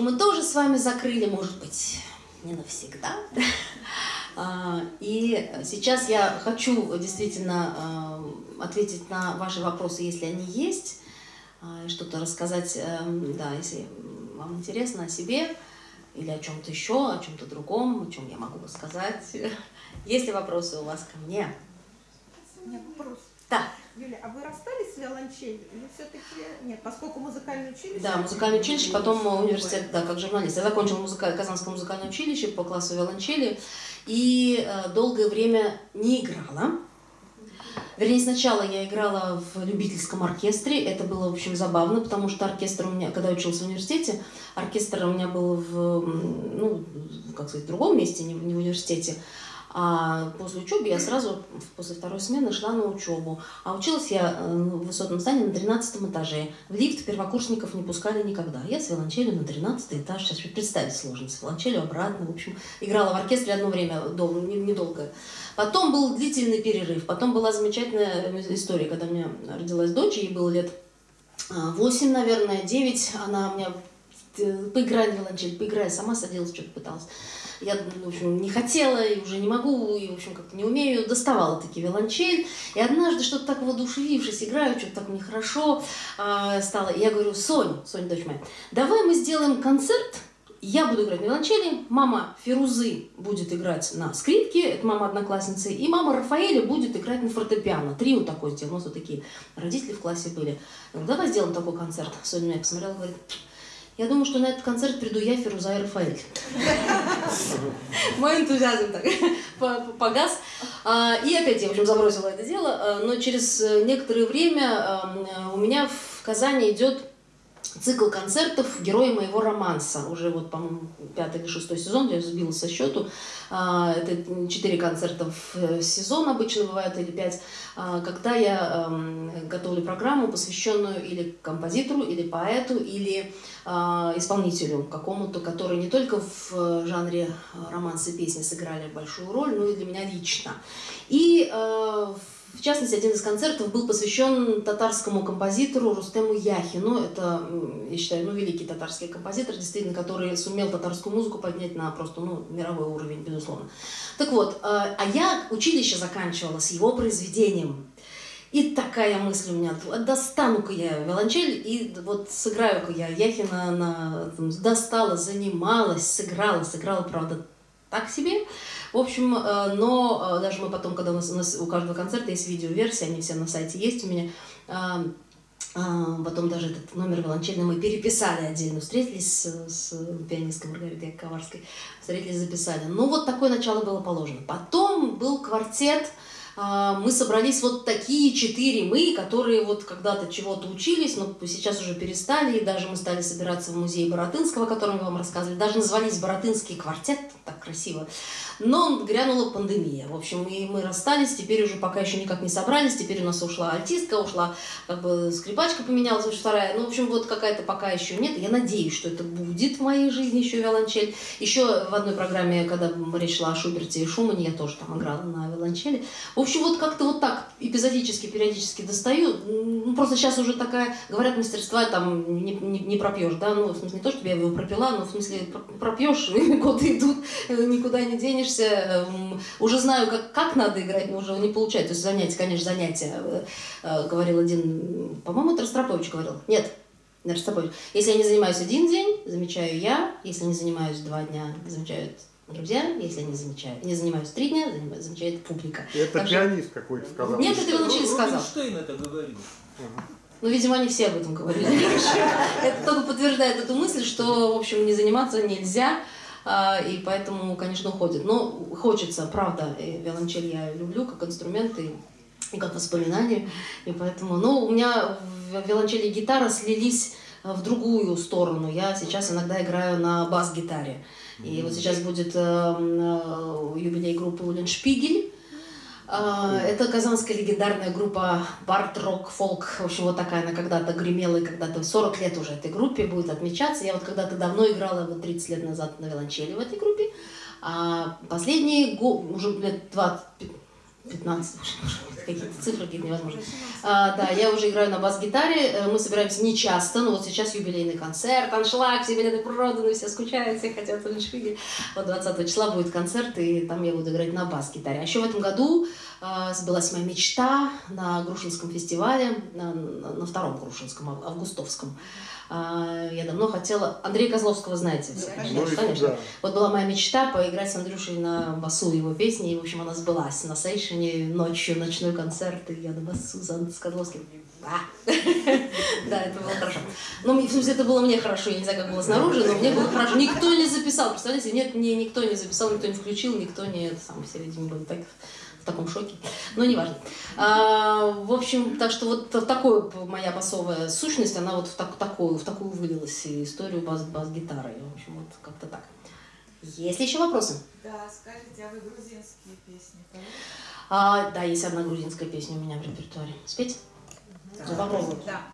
мы тоже с вами закрыли, может быть, не навсегда. А, и сейчас я хочу действительно а, ответить на ваши вопросы, если они есть, а, что-то рассказать, эм, да, если вам интересно о себе или о чем-то еще, о чем-то другом, о чем я могу рассказать. Есть ли вопросы у вас ко мне? У меня вопрос. Да. Юля, а вы расстались с виолончелью или все-таки нет? Поскольку музыкальное училище... Да, музыкальное училище, потом университет, да, как журналист. Я закончила музыка... Казанское музыкальное училище по классу виолончели и э, долгое время не играла. Вернее, сначала я играла в любительском оркестре. Это было, в общем, забавно, потому что оркестр у меня, когда я училась в университете, оркестр у меня был в, ну, как сказать, в другом месте, не в университете. А после учебы я сразу после второй смены шла на учебу. А училась я э, в высотном здании на 13 этаже. В лифт первокурсников не пускали никогда. Я с виолончелью на 13 этаж. Сейчас представить сложно. С обратно. В общем, играла в оркестре одно время, недолго. Потом был длительный перерыв. Потом была замечательная история, когда у меня родилась дочь, ей было лет 8, а, наверное, 9. Она у меня э, поиграй в виолончель, поиграй, сама садилась, что-то пыталась. Я, в общем, не хотела и уже не могу, и, в общем, как-то не умею. Доставала таки виолончель. И однажды что-то так воодушевившись, играю, что-то так нехорошо э, стало. И я говорю, Соня, Соня, дочь моя, давай мы сделаем концерт, я буду играть на виолончели, мама Ферузы будет играть на скрипке, это мама одноклассницы, и мама Рафаэля будет играть на фортепиано. Трио такое сделал, у нас вот такие родители в классе были. Давай сделаем такой концерт. Соня меня посмотрела, говорит, я думаю, что на этот концерт приду я, Фируза и Рафаэль. Мой энтузиазм так погас. А, и опять я, в общем, забросила это дело. А, но через некоторое время а, у меня в Казани идет цикл концертов «Герои моего романса». Уже вот, по-моему, пятый или шестой сезон, я сбила со счету. А, это четыре концерта в э, сезон обычно бывает, или пять. А, когда я готовлю программу, посвященную или композитору, или поэту, или а, исполнителю какому-то, который не только в э, жанре романса и песни сыграли большую роль, но и для меня лично. И в в частности, один из концертов был посвящен татарскому композитору Рустему Яхину. Это, я считаю, ну, великий татарский композитор, действительно, который сумел татарскую музыку поднять на просто ну, мировой уровень, безусловно. Так вот, э, а я училище заканчивала с его произведением. И такая мысль у меня, достану-ка я виолончель и вот сыграю-ка я Яхина, на, достала, занималась, сыграла, сыграла, правда, так себе. В общем, э, но э, даже мы потом, когда у нас, у, нас у каждого концерта есть видеоверсия, они все на сайте есть у меня, э, Потом даже этот номер виолончельный мы переписали отдельно, встретились с, с пианисткой Маргаритой Коварской, встретились, записали. Ну вот такое начало было положено. Потом был квартет, мы собрались вот такие четыре мы, которые вот когда-то чего-то учились, но сейчас уже перестали, и даже мы стали собираться в музее Боротынского, о котором мы вам рассказывали, даже назвались Боротынский квартет, так красиво. Но грянула пандемия. В общем, и мы расстались, теперь уже пока еще никак не собрались. Теперь у нас ушла альтистка, ушла как бы скрипачка поменялась, уже вторая. Ну, в общем, вот какая-то пока еще нет. Я надеюсь, что это будет в моей жизни еще виолончель. Еще в одной программе, когда речь шла о Шуберте и Шумане, я тоже там играла на виолончели. В общем, вот как-то вот так эпизодически, периодически достаю. Ну, просто сейчас уже такая, говорят, мастерства там не, не, не пропьешь, да, ну, в смысле, не то, чтобы я его пропила, но в смысле пропьешь, годы идут, никуда не денешься уже знаю, как, как надо играть, но уже не получается. То есть занятия, конечно, занятия, э, э, говорил один, по-моему, это говорил. Нет, не Ростропович. Если я не занимаюсь один день, замечаю я. Если не занимаюсь два дня, замечают друзья. Если я не, замечаю, не занимаюсь три дня, замечает публика. Это так пианист что... какой-то сказал. Нет, это Вилучили сказал. Рубинштейн это говорил. Ну, видимо, они все об этом говорили. Это только подтверждает эту мысль, что, в общем, не заниматься нельзя. А, и поэтому, конечно, уходит. Но хочется, правда, виолончель я люблю как инструмент и, и как воспоминание, и поэтому, ну, у меня виолончель и гитара слились в другую сторону. Я сейчас иногда играю на бас-гитаре. И вот сейчас будет э, э, юбилей группы Улен Шпигель, а, это казанская легендарная группа Барт Рок Фолк. В общем, вот такая она когда-то гремела, и когда-то 40 лет уже этой группе будет отмечаться. Я вот когда-то давно играла, вот 30 лет назад на виолончели в этой группе. А последние, уже лет 20, 15, какие-то цифры какие-то невозможные. А, да, я уже играю на бас-гитаре, э, мы собираемся не часто, но вот сейчас юбилейный концерт, аншлаг, все билеты проданы, все скучают, все хотят аншлаги. Вот 20 числа будет концерт, и там я буду играть на бас-гитаре. А еще в этом году а, сбылась моя мечта на Грушинском фестивале, на, на- втором Грушинском, ав- августовском. А, Я давно хотела... Андрея Козловского знаете? Да, Ну, и- конечно. да. Вот была моя мечта поиграть с Андрюшей на басу его песни, и, в общем, она сбылась. На сейшене ночью ночной концерт, и я на басу с Козловским. Да, это было хорошо. Ну, в смысле, это было мне хорошо, я не знаю, как было снаружи, но мне было хорошо. Никто не записал, представляете? Нет, мне никто не записал, никто не включил, никто не... Сам все, видимо, были так, в таком шоке. Но неважно. А, в общем, так что вот такое моя басовая сущность, она вот в, так, такую, в такую вылилась историю бас- бас-гитары. В общем, вот как-то так. Есть ли еще вопросы? Да, скажите, а вы грузинские песни поете? А, да, есть одна грузинская песня у меня в репертуаре. Спеть? Ну, попробуем. Да.